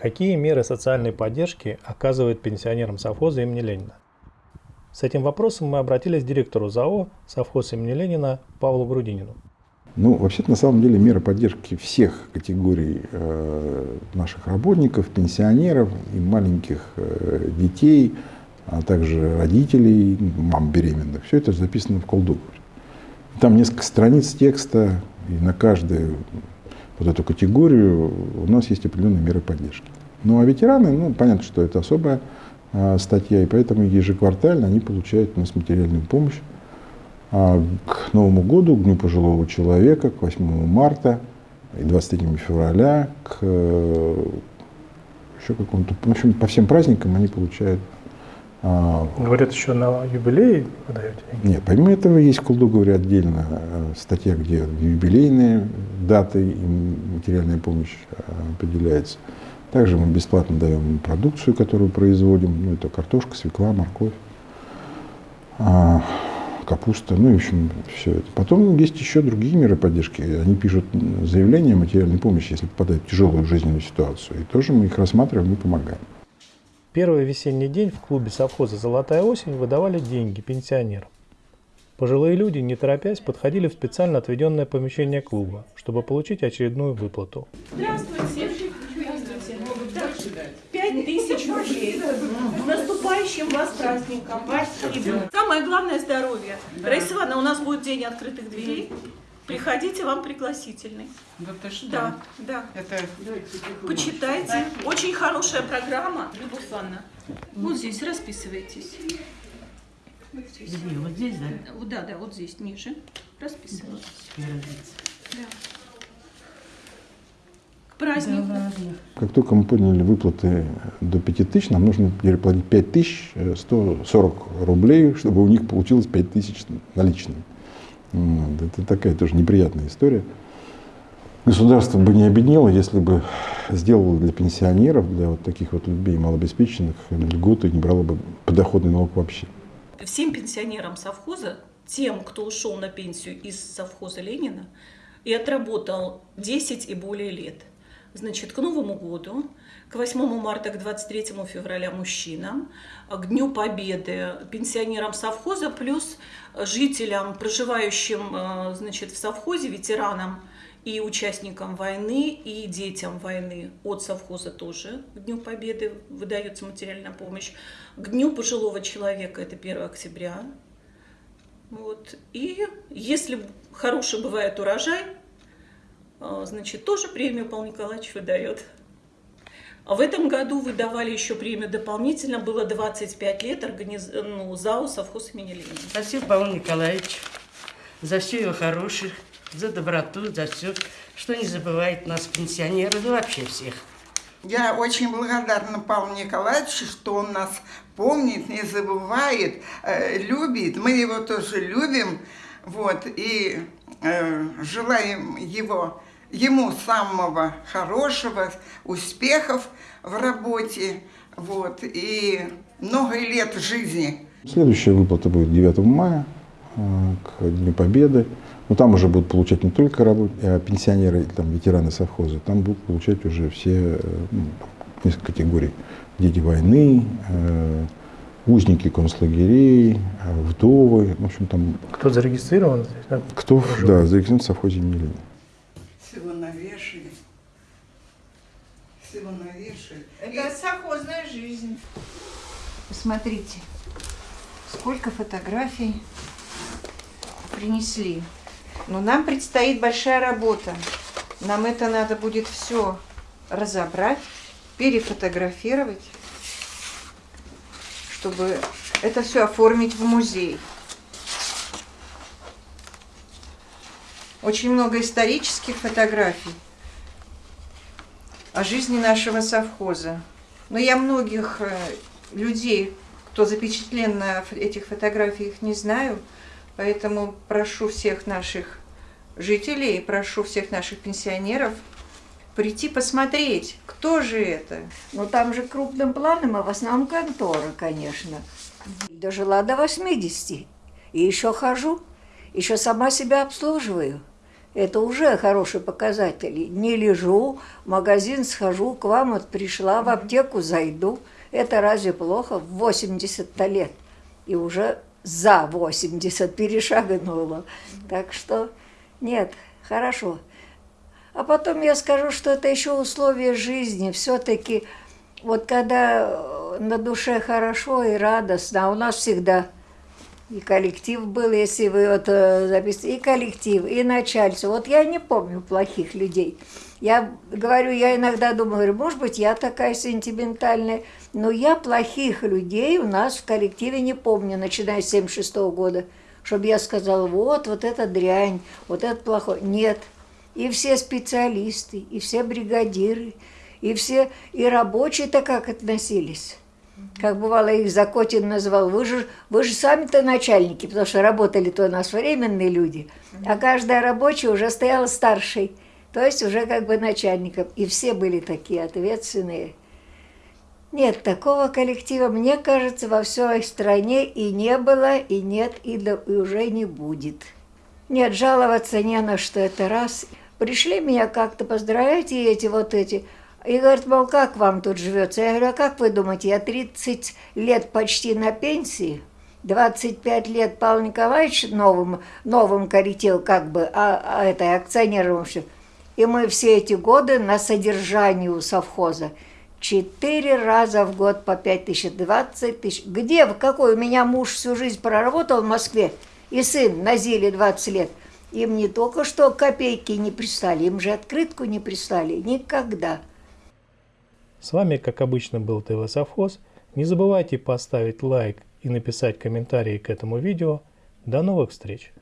Какие меры социальной поддержки оказывает пенсионерам совхоза имени Ленина? С этим вопросом мы обратились к директору ЗАО совхоз имени Ленина Павлу Грудинину. Ну, вообще-то, на самом деле, меры поддержки всех категорий э, наших работников, пенсионеров и маленьких э, детей, а также родителей, мам беременных, все это записано в колдоговоре. Там несколько страниц текста, и на каждую вот эту категорию у нас есть определенные меры поддержки. Ну а ветераны, ну понятно, что это особая э, статья, и поэтому ежеквартально они получают у нас материальную помощь а к Новому году, к Дню пожилого человека, к 8 марта и 23 февраля, к э, еще какому-то, в общем, по всем праздникам они получают. А, Говорят, еще на юбилей выдаете Нет, помимо этого есть в Колдоговоре отдельно э, статья, где юбилейные даты и материальная помощь э, определяется. Также мы бесплатно даем продукцию, которую производим, ну, это картошка, свекла, морковь. А, капуста, ну, в общем, все это. Потом есть еще другие меры поддержки. Они пишут заявление о материальной помощи, если попадают в тяжелую жизненную ситуацию. И тоже мы их рассматриваем и помогаем. Первый весенний день в клубе совхоза «Золотая осень» выдавали деньги пенсионерам. Пожилые люди, не торопясь, подходили в специально отведенное помещение клуба, чтобы получить очередную выплату. Здравствуйте! Пять тысяч рублей. С наступающим вас праздником. Спасибо. Самое главное – здоровье. Да. Раиса Ивановна, у нас будет день открытых дверей. Приходите, вам пригласительный. Да ты что? Да, да. Это... Почитайте. Очень хорошая программа. Любовь Ивановна, вот здесь расписывайтесь. Где? Вот здесь, да? Да, да, вот здесь, ниже. Расписывайтесь. Да празднику. Да, как только мы подняли выплаты до 5000, нам нужно переплатить 5140 рублей, чтобы у них получилось 5000 наличными. Вот. Это такая тоже неприятная история. Государство бы не обеднело, если бы сделало для пенсионеров, для вот таких вот людей малообеспеченных льготы, не брало бы подоходный налог вообще. Всем пенсионерам совхоза, тем, кто ушел на пенсию из совхоза Ленина и отработал 10 и более лет – Значит, к Новому году, к 8 марта, к 23 февраля мужчинам, к Дню Победы пенсионерам совхоза, плюс жителям, проживающим э, значит, в совхозе, ветеранам и участникам войны, и детям войны от совхоза тоже к Дню Победы выдается материальная помощь. К Дню пожилого человека, это 1 октября. Вот. И если хороший бывает урожай, а, значит, тоже премию Павел Николаевич выдает. А в этом году выдавали еще премию дополнительно, было 25 лет организ... ну, ЗАО совхоз имени Ленина. Спасибо, Павел Николаевич, за все его хорошее, за доброту, за все, что не забывает нас, пенсионеров и вообще всех. Я очень благодарна Павлу Николаевичу, что он нас помнит, не забывает, э, любит. Мы его тоже любим. Вот, и э, желаем его ему самого хорошего, успехов в работе, вот, и много лет жизни. Следующая выплата будет 9 мая, э, к Дню Победы. Но там уже будут получать не только работ... а пенсионеры, там, ветераны совхоза, там будут получать уже все, э, ну, несколько категорий. Дети войны, э, узники концлагерей, вдовы, в общем, там... Кто зарегистрирован здесь? Да? Кто, да, зарегистрирован в совхозе имени Ленина Всего навешали. Это И... совхозная жизнь. Посмотрите, сколько фотографий принесли. Но нам предстоит большая работа. Нам это надо будет все разобрать, перефотографировать, чтобы это все оформить в музей. Очень много исторических фотографий о жизни нашего совхоза. Но я многих э, людей, кто запечатлен на этих фотографиях, не знаю, поэтому прошу всех наших жителей, прошу всех наших пенсионеров прийти посмотреть, кто же это. Ну там же крупным планом, а в основном контора, конечно. Дожила до 80 и еще хожу, еще сама себя обслуживаю. Это уже хороший показатель. Не лежу, в магазин схожу, к вам вот пришла, в аптеку зайду. Это разве плохо? В 80 лет. И уже за 80 перешагнула. Так что нет, хорошо. А потом я скажу, что это еще условия жизни. Все-таки вот когда на душе хорошо и радостно, а у нас всегда и коллектив был, если вы вот э, записываете, и коллектив, и начальство. Вот я не помню плохих людей. Я говорю, я иногда думаю, говорю, может быть, я такая сентиментальная, но я плохих людей у нас в коллективе не помню, начиная с 76 -го года, чтобы я сказала, вот, вот это дрянь, вот это плохой. Нет. И все специалисты, и все бригадиры, и все, и рабочие-то как относились как бывало их Закотин называл, вы же, вы же сами-то начальники, потому что работали-то у нас временные люди, а каждая рабочая уже стояла старшей, то есть уже как бы начальником, и все были такие ответственные. Нет, такого коллектива, мне кажется, во всей стране и не было, и нет, и, да, и уже не будет. Нет, жаловаться не на что, это раз. Пришли меня как-то поздравить, и эти вот эти – и говорит, мол, как вам тут живется? Я говорю, а как вы думаете, я 30 лет почти на пенсии, 25 лет Павел Николаевич новым, новым коритил, как бы, а, а это акционером все. И мы все эти годы на содержании у совхоза. Четыре раза в год по пять тысяч, двадцать тысяч. Где, в какой? У меня муж всю жизнь проработал в Москве, и сын на Зиле 20 лет. Им не только что копейки не прислали, им же открытку не прислали. Никогда. С вами, как обычно, был ТВ Совхоз. Не забывайте поставить лайк и написать комментарии к этому видео. До новых встреч!